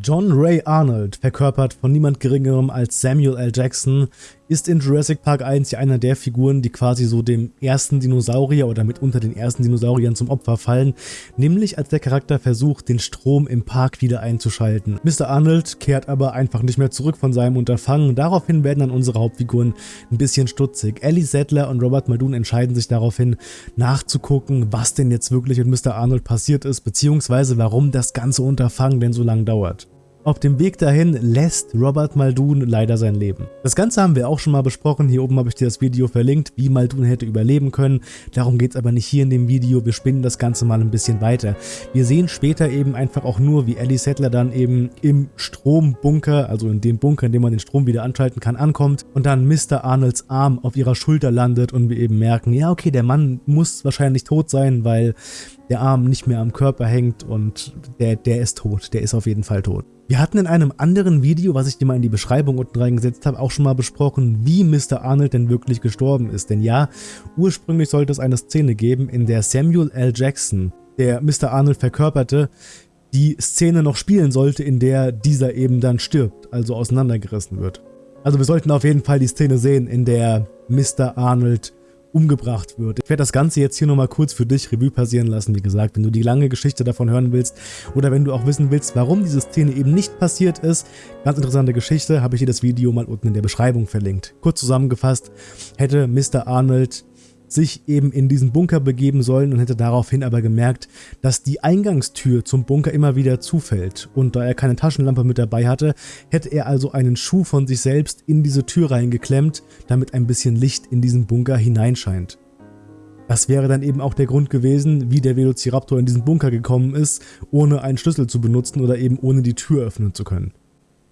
John Ray Arnold, verkörpert von niemand geringerem als Samuel L. Jackson, ist in Jurassic Park 1 ja einer der Figuren, die quasi so dem ersten Dinosaurier oder mitunter den ersten Dinosauriern zum Opfer fallen, nämlich als der Charakter versucht, den Strom im Park wieder einzuschalten. Mr. Arnold kehrt aber einfach nicht mehr zurück von seinem Unterfangen, daraufhin werden dann unsere Hauptfiguren ein bisschen stutzig. Ellie Sattler und Robert Muldoon entscheiden sich daraufhin nachzugucken, was denn jetzt wirklich mit Mr. Arnold passiert ist, beziehungsweise warum das ganze Unterfangen denn so lange dauert. Auf dem Weg dahin lässt Robert Muldoon leider sein Leben. Das Ganze haben wir auch schon mal besprochen, hier oben habe ich dir das Video verlinkt, wie Muldoon hätte überleben können. Darum geht es aber nicht hier in dem Video, wir spinnen das Ganze mal ein bisschen weiter. Wir sehen später eben einfach auch nur, wie Ellie Settler dann eben im Strombunker, also in dem Bunker, in dem man den Strom wieder anschalten kann, ankommt und dann Mr. Arnolds Arm auf ihrer Schulter landet und wir eben merken, ja okay, der Mann muss wahrscheinlich tot sein, weil der Arm nicht mehr am Körper hängt und der, der ist tot, der ist auf jeden Fall tot. Wir hatten in einem anderen Video, was ich dir mal in die Beschreibung unten reingesetzt habe, auch schon mal besprochen, wie Mr. Arnold denn wirklich gestorben ist. Denn ja, ursprünglich sollte es eine Szene geben, in der Samuel L. Jackson, der Mr. Arnold verkörperte, die Szene noch spielen sollte, in der dieser eben dann stirbt, also auseinandergerissen wird. Also wir sollten auf jeden Fall die Szene sehen, in der Mr. Arnold umgebracht wird. Ich werde das Ganze jetzt hier nochmal kurz für dich Revue passieren lassen. Wie gesagt, wenn du die lange Geschichte davon hören willst oder wenn du auch wissen willst, warum diese Szene eben nicht passiert ist, ganz interessante Geschichte, habe ich dir das Video mal unten in der Beschreibung verlinkt. Kurz zusammengefasst, hätte Mr. Arnold sich eben in diesen Bunker begeben sollen und hätte daraufhin aber gemerkt, dass die Eingangstür zum Bunker immer wieder zufällt und da er keine Taschenlampe mit dabei hatte, hätte er also einen Schuh von sich selbst in diese Tür reingeklemmt, damit ein bisschen Licht in diesen Bunker hineinscheint. Das wäre dann eben auch der Grund gewesen, wie der Velociraptor in diesen Bunker gekommen ist, ohne einen Schlüssel zu benutzen oder eben ohne die Tür öffnen zu können.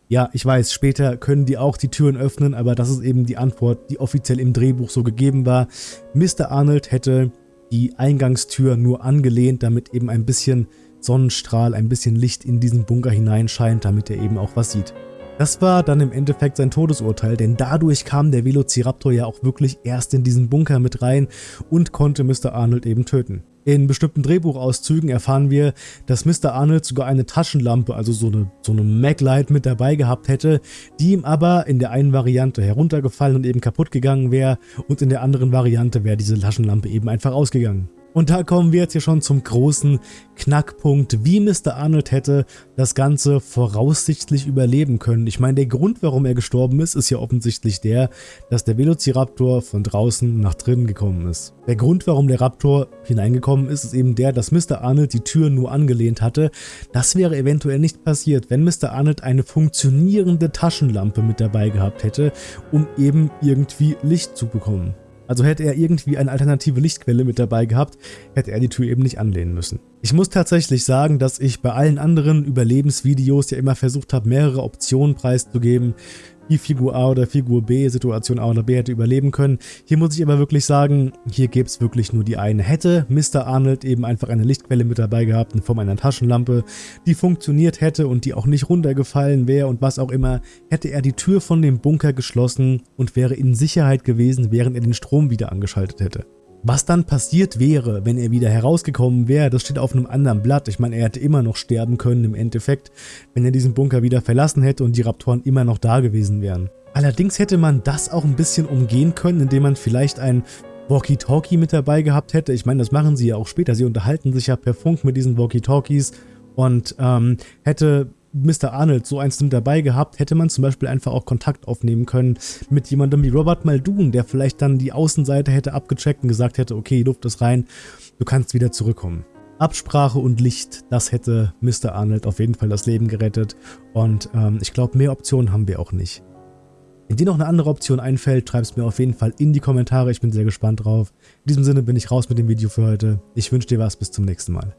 Ja, ich weiß, später können die auch die Türen öffnen, aber das ist eben die Antwort, die offiziell im Drehbuch so gegeben war. Mr. Arnold hätte die Eingangstür nur angelehnt, damit eben ein bisschen Sonnenstrahl, ein bisschen Licht in diesen Bunker hineinscheint, damit er eben auch was sieht. Das war dann im Endeffekt sein Todesurteil, denn dadurch kam der Velociraptor ja auch wirklich erst in diesen Bunker mit rein und konnte Mr. Arnold eben töten. In bestimmten Drehbuchauszügen erfahren wir, dass Mr. Arnold sogar eine Taschenlampe, also so eine, so eine Maglite mit dabei gehabt hätte, die ihm aber in der einen Variante heruntergefallen und eben kaputt gegangen wäre und in der anderen Variante wäre diese Taschenlampe eben einfach ausgegangen. Und da kommen wir jetzt hier schon zum großen Knackpunkt, wie Mr. Arnold hätte das Ganze voraussichtlich überleben können. Ich meine, der Grund, warum er gestorben ist, ist ja offensichtlich der, dass der Velociraptor von draußen nach drinnen gekommen ist. Der Grund, warum der Raptor hineingekommen ist, ist eben der, dass Mr. Arnold die Tür nur angelehnt hatte. Das wäre eventuell nicht passiert, wenn Mr. Arnold eine funktionierende Taschenlampe mit dabei gehabt hätte, um eben irgendwie Licht zu bekommen. Also hätte er irgendwie eine alternative Lichtquelle mit dabei gehabt, hätte er die Tür eben nicht anlehnen müssen. Ich muss tatsächlich sagen, dass ich bei allen anderen Überlebensvideos ja immer versucht habe, mehrere Optionen preiszugeben, wie Figur A oder Figur B, Situation A oder B hätte überleben können. Hier muss ich aber wirklich sagen, hier gäbe es wirklich nur die eine. Hätte Mr. Arnold eben einfach eine Lichtquelle mit dabei gehabt in Form einer Taschenlampe, die funktioniert hätte und die auch nicht runtergefallen wäre und was auch immer, hätte er die Tür von dem Bunker geschlossen und wäre in Sicherheit gewesen, während er den Strom wieder angeschaltet hätte. Was dann passiert wäre, wenn er wieder herausgekommen wäre, das steht auf einem anderen Blatt. Ich meine, er hätte immer noch sterben können im Endeffekt, wenn er diesen Bunker wieder verlassen hätte und die Raptoren immer noch da gewesen wären. Allerdings hätte man das auch ein bisschen umgehen können, indem man vielleicht ein Walkie-Talkie mit dabei gehabt hätte. Ich meine, das machen sie ja auch später. Sie unterhalten sich ja per Funk mit diesen Walkie-Talkies und ähm, hätte Mr. Arnold so eins mit dabei gehabt, hätte man zum Beispiel einfach auch Kontakt aufnehmen können mit jemandem wie Robert Muldoon, der vielleicht dann die Außenseite hätte abgecheckt und gesagt hätte, okay, Luft ist rein, du kannst wieder zurückkommen. Absprache und Licht, das hätte Mr. Arnold auf jeden Fall das Leben gerettet und ähm, ich glaube, mehr Optionen haben wir auch nicht. Wenn dir noch eine andere Option einfällt, schreib es mir auf jeden Fall in die Kommentare, ich bin sehr gespannt drauf. In diesem Sinne bin ich raus mit dem Video für heute. Ich wünsche dir was, bis zum nächsten Mal.